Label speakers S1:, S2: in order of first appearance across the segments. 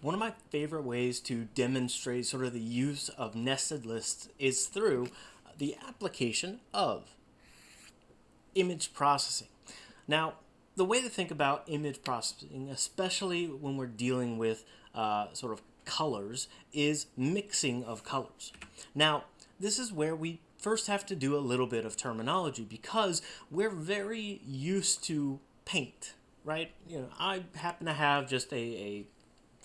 S1: One of my favorite ways to demonstrate sort of the use of nested lists is through the application of image processing. Now, the way to think about image processing, especially when we're dealing with uh, sort of colors, is mixing of colors. Now, this is where we first have to do a little bit of terminology because we're very used to paint, right? You know, I happen to have just a, a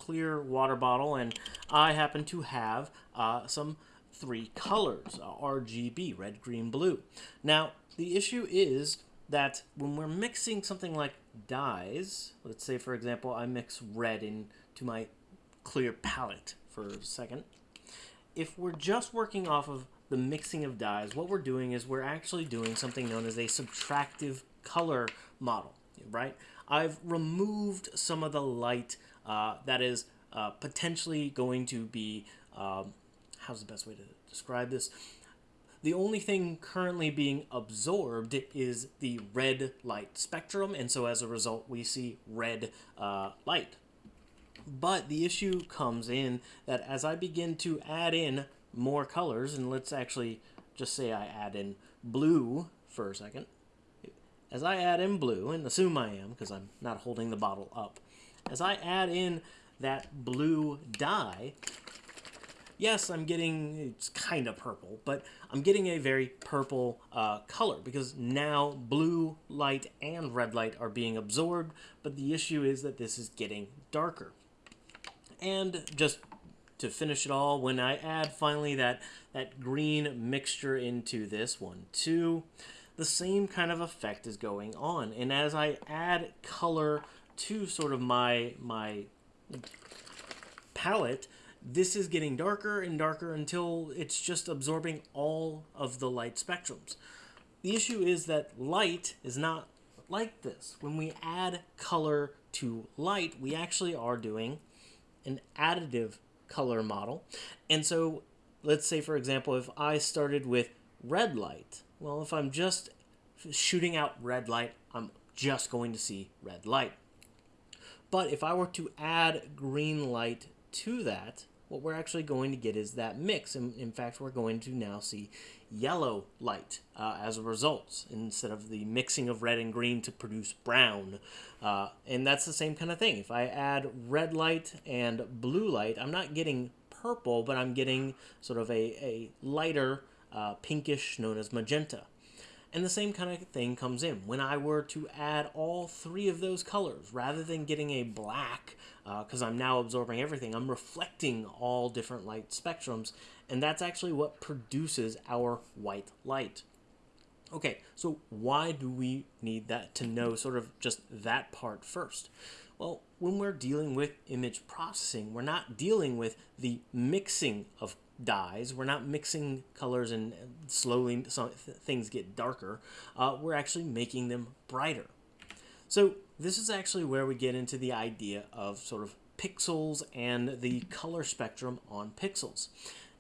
S1: clear water bottle, and I happen to have uh, some three colors, uh, RGB, red, green, blue. Now, the issue is that when we're mixing something like dyes, let's say, for example, I mix red into my clear palette for a second. If we're just working off of the mixing of dyes, what we're doing is we're actually doing something known as a subtractive color model, right? I've removed some of the light uh, that is uh, potentially going to be, um, how's the best way to describe this? The only thing currently being absorbed is the red light spectrum, and so as a result, we see red uh, light. But the issue comes in that as I begin to add in more colors, and let's actually just say I add in blue for a second. As I add in blue, and assume I am because I'm not holding the bottle up, as I add in that blue dye, yes, I'm getting, it's kind of purple, but I'm getting a very purple uh, color because now blue light and red light are being absorbed, but the issue is that this is getting darker. And just to finish it all, when I add finally that, that green mixture into this one too, the same kind of effect is going on. And as I add color to sort of my my palette, this is getting darker and darker until it's just absorbing all of the light spectrums. The issue is that light is not like this. When we add color to light, we actually are doing an additive color model. And so let's say, for example, if I started with red light, well, if I'm just shooting out red light, I'm just going to see red light. But if I were to add green light to that, what we're actually going to get is that mix. In, in fact, we're going to now see yellow light uh, as a result instead of the mixing of red and green to produce brown. Uh, and that's the same kind of thing. If I add red light and blue light, I'm not getting purple, but I'm getting sort of a, a lighter uh, pinkish known as magenta. And the same kind of thing comes in. When I were to add all three of those colors, rather than getting a black, because uh, I'm now absorbing everything, I'm reflecting all different light spectrums, and that's actually what produces our white light. Okay, so why do we need that to know sort of just that part first? Well, when we're dealing with image processing, we're not dealing with the mixing of dyes. We're not mixing colors and slowly things get darker. Uh, we're actually making them brighter. So this is actually where we get into the idea of sort of pixels and the color spectrum on pixels.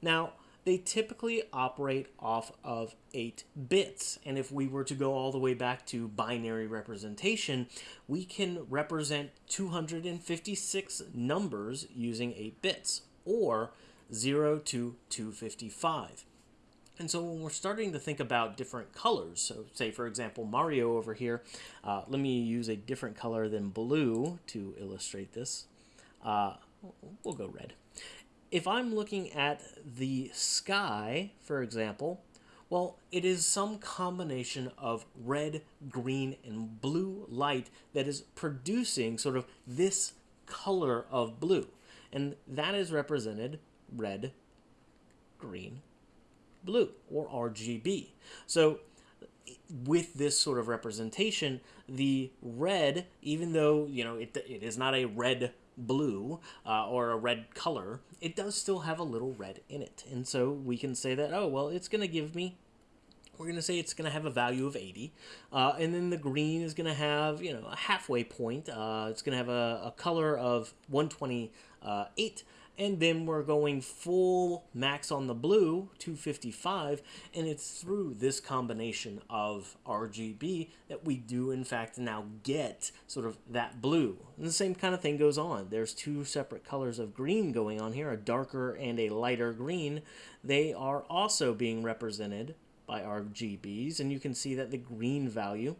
S1: Now, they typically operate off of 8 bits. And if we were to go all the way back to binary representation, we can represent 256 numbers using 8 bits, or 0 to 255. And so when we're starting to think about different colors, so say for example Mario over here, uh, let me use a different color than blue to illustrate this. Uh, we'll go red. If I'm looking at the sky, for example, well, it is some combination of red, green, and blue light that is producing sort of this color of blue. And that is represented red, green, blue, or RGB. So with this sort of representation, the red, even though, you know, it, it is not a red blue uh, or a red color, it does still have a little red in it. And so we can say that, oh, well, it's going to give me we're going to say it's going to have a value of 80. Uh, and then the green is going to have, you know, a halfway point. Uh, it's going to have a, a color of 128. And then we're going full max on the blue 255 and it's through this combination of RGB that we do in fact now get sort of that blue. And the same kind of thing goes on. There's two separate colors of green going on here a darker and a lighter green. They are also being represented by RGBs and you can see that the green value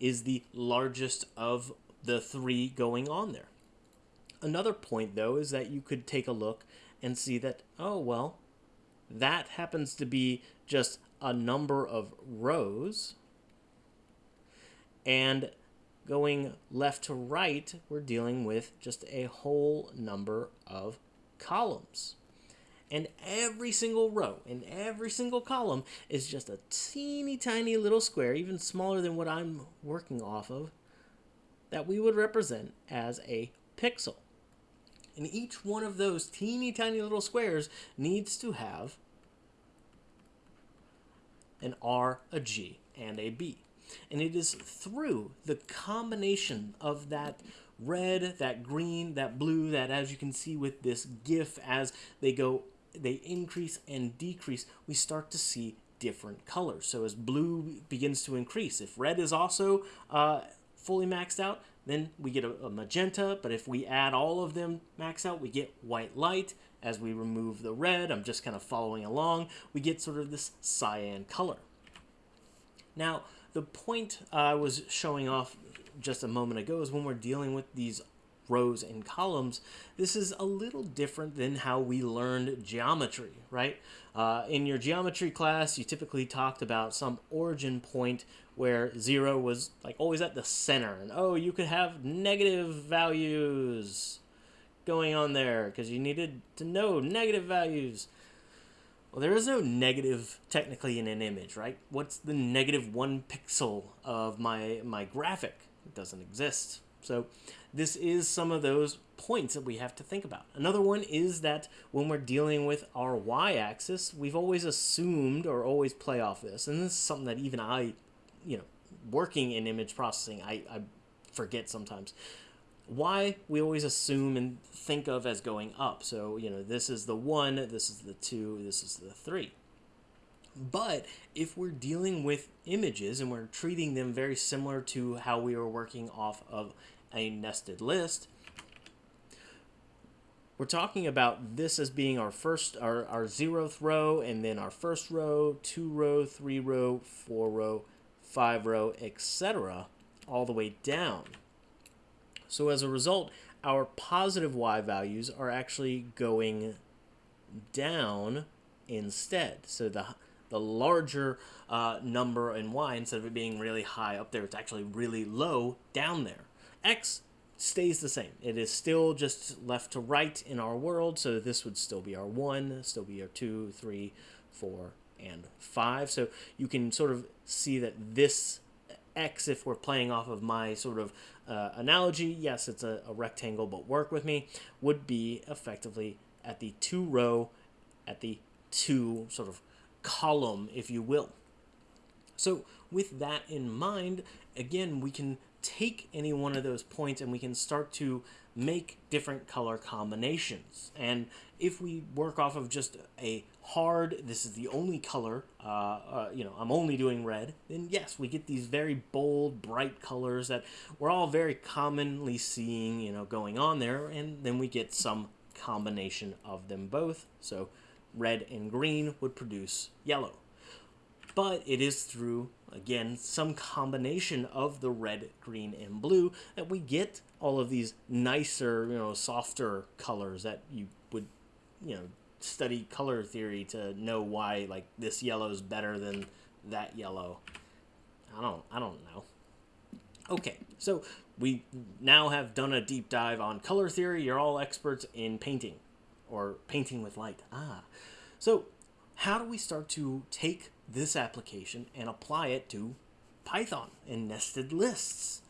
S1: is the largest of the three going on there Another point, though, is that you could take a look and see that, oh, well, that happens to be just a number of rows. And going left to right, we're dealing with just a whole number of columns. And every single row and every single column is just a teeny tiny little square, even smaller than what I'm working off of, that we would represent as a pixel. And each one of those teeny tiny little squares needs to have an R, a G, and a B. And it is through the combination of that red, that green, that blue, that as you can see with this GIF, as they go, they increase and decrease, we start to see different colors. So as blue begins to increase, if red is also uh, fully maxed out, then we get a, a, magenta, but if we add all of them max out, we get white light. As we remove the red, I'm just kind of following along, we get sort of this cyan color. Now, the point I was showing off just a moment ago is when we're dealing with these rows and columns, this is a little different than how we learned geometry, right? Uh, in your geometry class, you typically talked about some origin point where zero was like always at the center, and oh, you could have negative values going on there because you needed to know negative values. Well, there is no negative technically in an image, right? What's the negative one pixel of my my graphic? It doesn't exist. So this is some of those points that we have to think about. Another one is that when we're dealing with our y-axis, we've always assumed or always play off this, and this is something that even I, you know, working in image processing, I, I forget sometimes. Y we always assume and think of as going up. So, you know, this is the 1, this is the 2, this is the 3. But if we're dealing with images and we're treating them very similar to how we were working off of a nested list, we're talking about this as being our first, our, our zeroth row, and then our first row, two row, three row, four row, five row, etc., all the way down. So as a result, our positive y values are actually going down instead. So the the larger uh, number in y, instead of it being really high up there, it's actually really low down there. X stays the same. It is still just left to right in our world, so this would still be our 1, still be our 2, 3, 4, and 5. So you can sort of see that this x, if we're playing off of my sort of uh, analogy, yes, it's a, a rectangle, but work with me, would be effectively at the 2 row, at the 2 sort of column, if you will. So with that in mind, again, we can take any one of those points and we can start to make different color combinations. And if we work off of just a hard, this is the only color, uh, uh, you know, I'm only doing red, then yes, we get these very bold, bright colors that we're all very commonly seeing, you know, going on there. And then we get some combination of them both. So red and green would produce yellow. But it is through, again, some combination of the red, green, and blue that we get all of these nicer, you know, softer colors that you would, you know, study color theory to know why, like, this yellow is better than that yellow. I don't, I don't know. Okay, so we now have done a deep dive on color theory. You're all experts in painting or painting with light. Ah. So how do we start to take this application and apply it to Python and nested lists?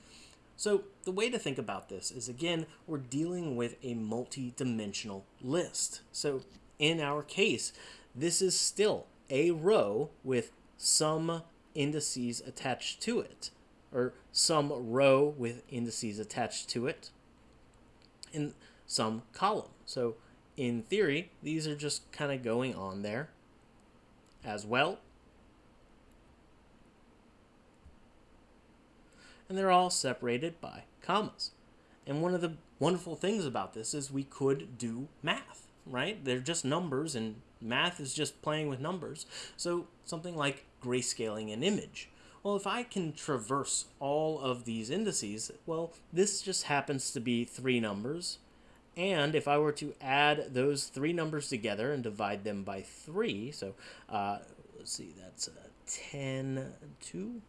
S1: So the way to think about this is, again, we're dealing with a multi-dimensional list. So in our case, this is still a row with some indices attached to it, or some row with indices attached to it, and some column. So in theory, these are just kind of going on there as well. And they're all separated by commas. And one of the wonderful things about this is we could do math, right? They're just numbers, and math is just playing with numbers. So something like grayscaling an image. Well, if I can traverse all of these indices, well, this just happens to be three numbers. And if I were to add those three numbers together and divide them by 3, so uh, let's see, that's uh, 10, 2.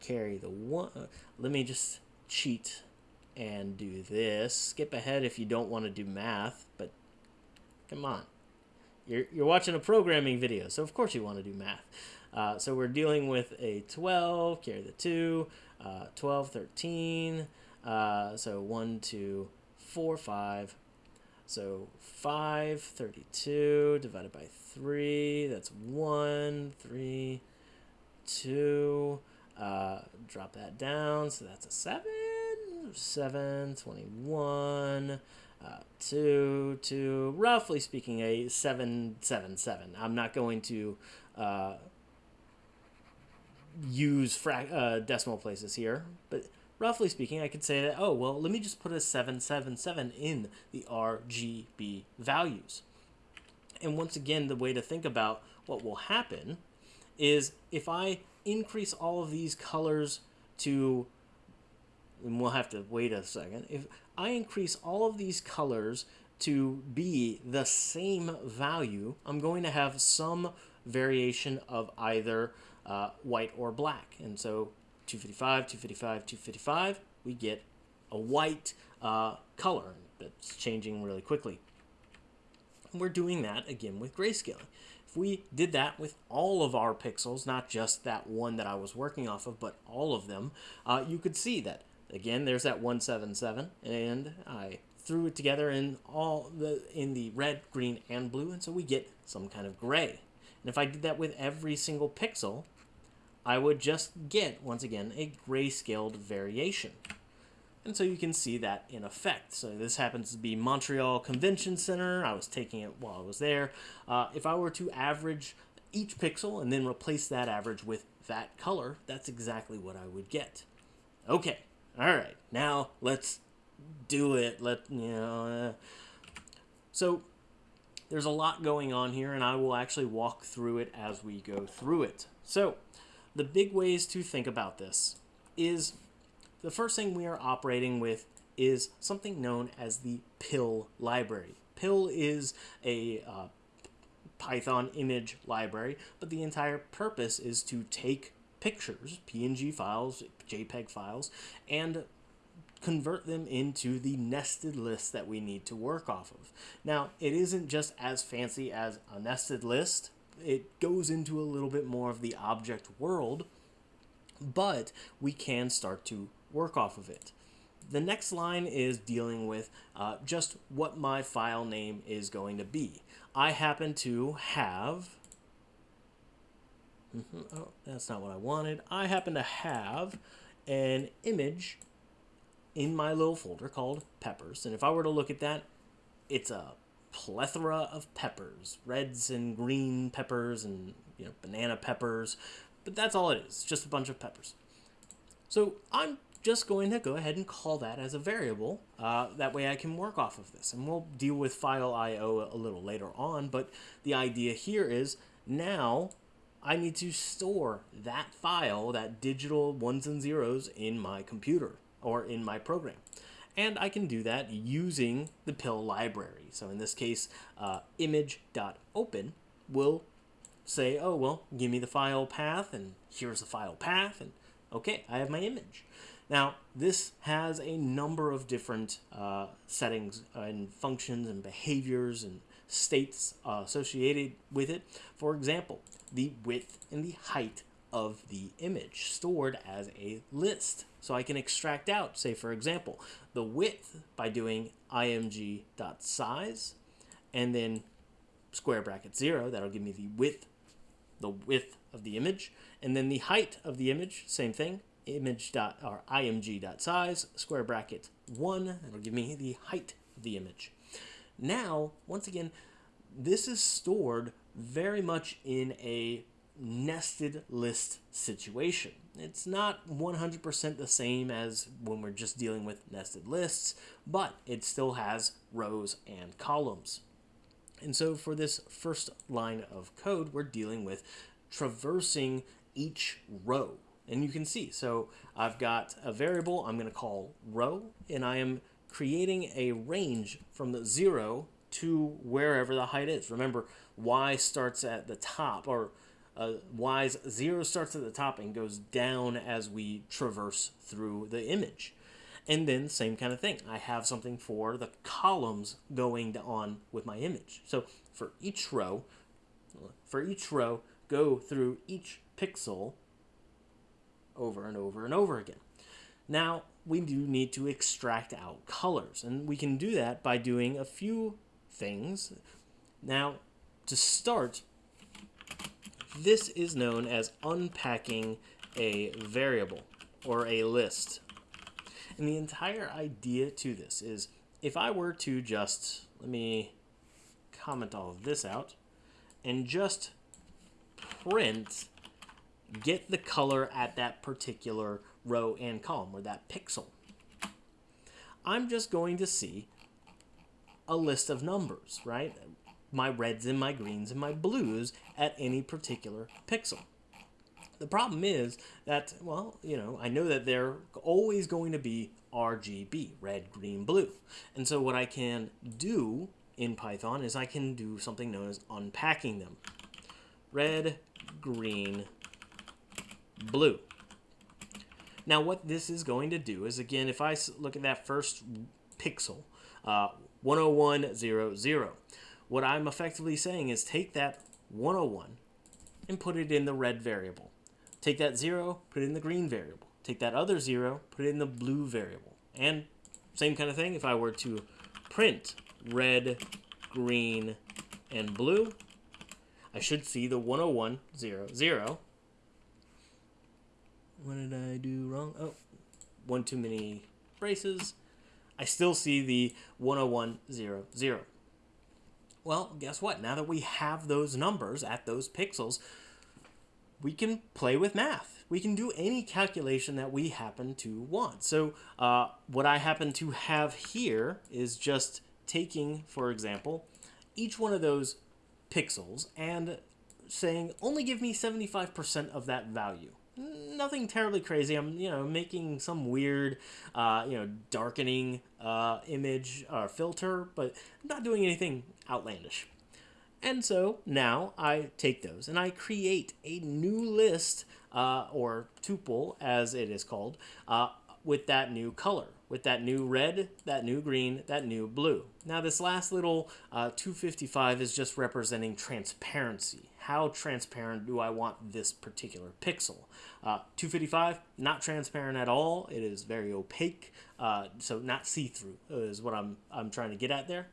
S1: Carry the 1. Uh, let me just cheat and do this. Skip ahead if you don't want to do math, but come on. You're, you're watching a programming video, so of course you want to do math. Uh, so we're dealing with a 12, carry the 2, uh, 12, 13, uh, so 1, 2, 4, 5. So 5, 32 divided by 3, that's 1, 3, 2. Uh, drop that down, so that's a 7, 7, 21. Uh, 2, 2, roughly speaking, a 7, 7, 7. I'm not going to uh, use fra- uh, decimal places here, but roughly speaking, I could say that, oh, well, let me just put a 777 in the RGB values. And once again, the way to think about what will happen is if I increase all of these colors to, and we'll have to wait a second, if I increase all of these colors to be the same value, I'm going to have some variation of either uh, white or black. And so 255, 255, 255, we get a white uh, color that's changing really quickly. And we're doing that again with grayscaling. If we did that with all of our pixels, not just that one that I was working off of, but all of them, uh, you could see that, again, there's that 177, and I threw it together in all the in the red, green, and blue, and so we get some kind of gray. And if I did that with every single pixel, I would just get, once again, a grayscaled variation. And so you can see that in effect. So this happens to be Montreal Convention Center. I was taking it while I was there. Uh, if I were to average each pixel and then replace that average with that color, that's exactly what I would get. Okay, all right, now let's do it. Let you know. Uh, so there's a lot going on here, and I will actually walk through it as we go through it. So the big ways to think about this is the first thing we are operating with is something known as the PIL library. PIL is a uh, Python image library, but the entire purpose is to take pictures, PNG files, JPEG files, and convert them into the nested list that we need to work off of. Now, it isn't just as fancy as a nested list it goes into a little bit more of the object world, but we can start to work off of it. The next line is dealing with uh, just what my file name is going to be. I happen to have, mm -hmm, oh, that's not what I wanted. I happen to have an image in my little folder called peppers. And if I were to look at that, it's a plethora of peppers, reds and green peppers and you know banana peppers, but that's all it is, just a bunch of peppers. So I'm just going to go ahead and call that as a variable. Uh, that way I can work off of this. And we'll deal with file IO a little later on, but the idea here is now I need to store that file, that digital ones and zeros in my computer or in my program and I can do that using the PIL library. So in this case, uh, image.open will say, oh, well, give me the file path, and here's the file path, and okay, I have my image. Now, this has a number of different uh, settings and functions and behaviors and states uh, associated with it. For example, the width and the height of the image stored as a list. So I can extract out, say for example, the width by doing img.size and then square bracket 0, that'll give me the width, the width of the image, and then the height of the image, same thing, image dot or img dot size square bracket 1, that'll give me the height of the image. Now, once again, this is stored very much in a nested list situation. It's not 100% the same as when we're just dealing with nested lists, but it still has rows and columns. And so for this first line of code, we're dealing with traversing each row. And you can see, so I've got a variable I'm going to call row, and I am creating a range from the 0 to wherever the height is. Remember, y starts at the top, or uh, y's 0 starts at the top and goes down as we traverse through the image. And then same kind of thing. I have something for the columns going on with my image. So for each row, for each row, go through each pixel over and over and over again. Now, we do need to extract out colors, and we can do that by doing a few things. Now, to start, this is known as unpacking a variable or a list. And the entire idea to this is if I were to just, let me comment all of this out, and just print get the color at that particular row and column or that pixel. I'm just going to see a list of numbers, right? My reds and my greens and my blues at any particular pixel. The problem is that, well, you know, I know that they're always going to be RGB, red, green, blue. And so what I can do in Python is I can do something known as unpacking them. Red, green, blue. Now what this is going to do is, again, if I look at that first pixel, uh, 10100, what I'm effectively saying is take that 101 and put it in the red variable. Take that 0, put it in the green variable. Take that other 0, put it in the blue variable. And same kind of thing, if I were to print red, green, and blue, I should see the 101, 0, 0. What did I do wrong? Oh, one too many braces. I still see the 101, 0, 0. Well, guess what? Now that we have those numbers at those pixels, we can play with math. We can do any calculation that we happen to want. So uh, what I happen to have here is just taking, for example, each one of those pixels and saying, only give me 75% of that value. Nothing terribly crazy. I'm, you know, making some weird, uh, you know, darkening uh, image or filter, but I'm not doing anything outlandish. And so now I take those and I create a new list uh, or tuple as it is called uh, with that new color, with that new red, that new green, that new blue. Now this last little uh, 255 is just representing transparency. How transparent do I want this particular pixel? Uh, 255, not transparent at all. It is very opaque, uh, so not see-through is what I'm, I'm trying to get at there.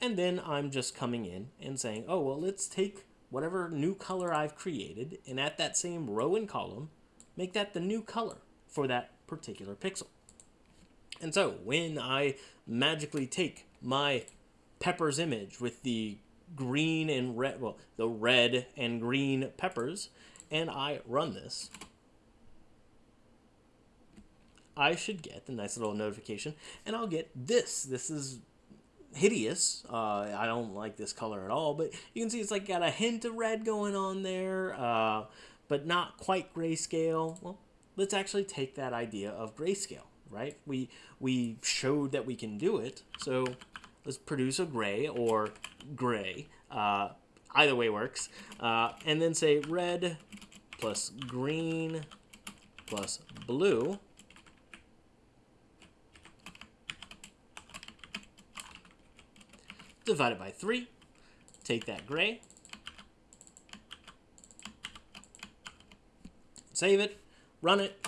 S1: And then I'm just coming in and saying, oh, well, let's take whatever new color I've created, and at that same row and column, make that the new color for that particular pixel. And so when I magically take my peppers image with the green and red, well, the red and green peppers, and I run this, I should get a nice little notification, and I'll get this. This is hideous. Uh, I don't like this color at all, but you can see it's like got a hint of red going on there, uh, but not quite grayscale. Well, let's actually take that idea of grayscale, right? We, we showed that we can do it, so let's produce a gray or gray. Uh, either way works. Uh, and then say red plus green plus blue divided by 3. Take that gray. Save it. Run it.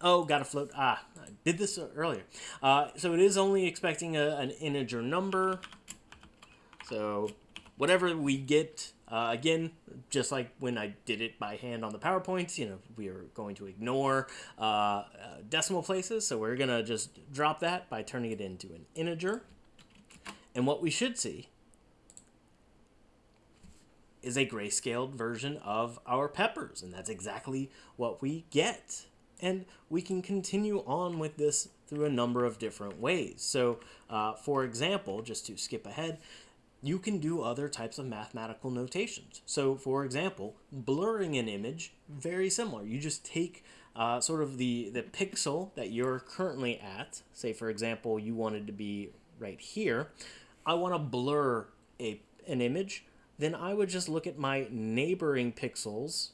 S1: Oh, got a float. Ah, I did this earlier. Uh, so it is only expecting a, an integer number. So whatever we get Uh, again, just like when I did it by hand on the PowerPoint, you know, we are going to ignore uh, uh, decimal places. So we're going to just drop that by turning it into an integer. And what we should see is a grayscaled version of our peppers. And that's exactly what we get. And we can continue on with this through a number of different ways. So, uh, for example, just to skip ahead, you can do other types of mathematical notations. So, for example, blurring an image, very similar. You just take uh, sort of the, the pixel that you're currently at. Say, for example, you wanted to be right here. I want to blur a, an image. Then I would just look at my neighboring pixels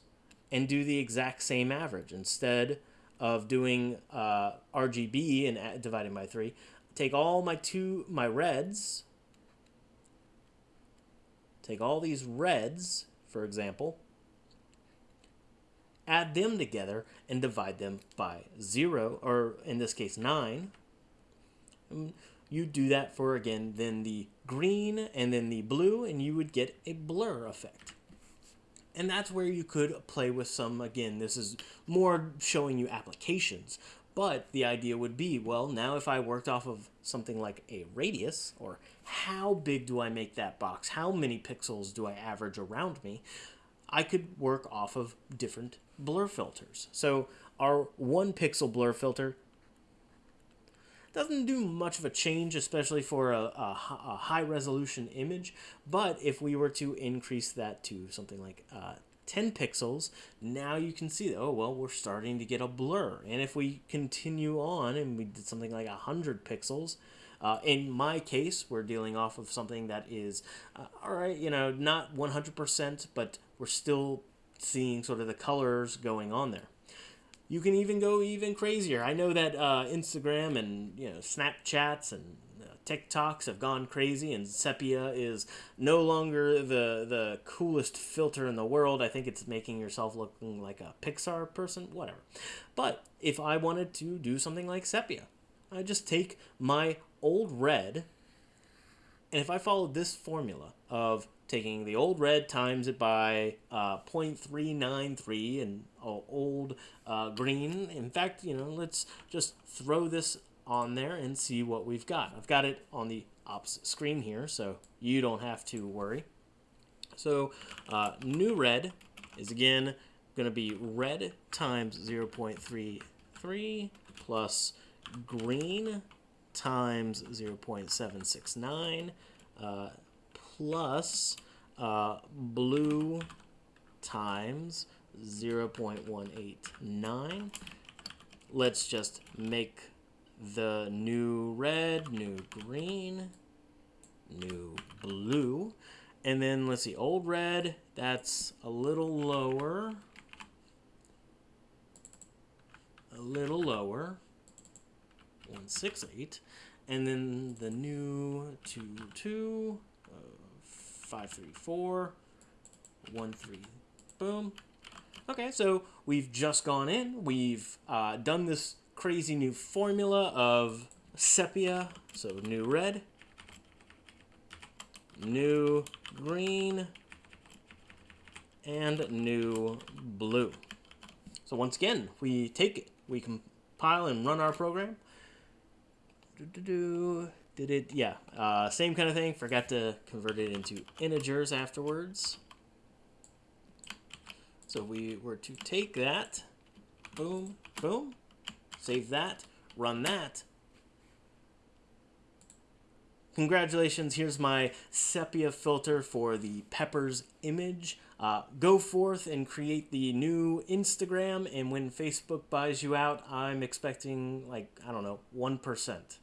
S1: and do the exact same average. Instead of doing uh, RGB and dividing by 3, take all my two my reds Take all these reds, for example, add them together and divide them by 0, or in this case 9. And you do that for, again, then the green and then the blue, and you would get a blur effect. And that's where you could play with some, again, this is more showing you applications. But the idea would be, well, now if I worked off of something like a radius, or how big do I make that box? How many pixels do I average around me? I could work off of different blur filters. So our one pixel blur filter doesn't do much of a change, especially for a, a, a high resolution image. But if we were to increase that to something like uh, 10 pixels, now you can see that, oh, well, we're starting to get a blur. And if we continue on and we did something like 100 pixels, uh, in my case, we're dealing off of something that is, uh, all right, you know, not 100%, but we're still seeing sort of the colors going on there. You can even go even crazier. I know that uh, Instagram and you know Snapchats and TikToks have gone crazy, and sepia is no longer the the coolest filter in the world. I think it's making yourself looking like a Pixar person, whatever. But if I wanted to do something like sepia, I just take my old red, and if I followed this formula of taking the old red times it by uh, 0.393 and old uh, green. In fact, you know, let's just throw this on there and see what we've got. I've got it on the opposite screen here, so you don't have to worry. So uh, new red is again going to be red times 0.33 plus green times 0.769 uh, plus uh, blue times 0.189. Let's just make the new red, new green, new blue. And then let's see, old red, that's a little lower. A little lower. 168. And then the new 2, 2, uh, 5, 3, 4, 1, 3, boom. Okay, so we've just gone in. We've uh, done this crazy new formula of sepia, so new red, new green, and new blue. So once again, we take it, we compile and run our program. Did it? Yeah, uh, same kind of thing. Forgot to convert it into integers afterwards. So we were to take that, boom, boom, Save that, run that. Congratulations, here's my sepia filter for the Peppers image. Uh, go forth and create the new Instagram, and when Facebook buys you out, I'm expecting like, I don't know, 1%.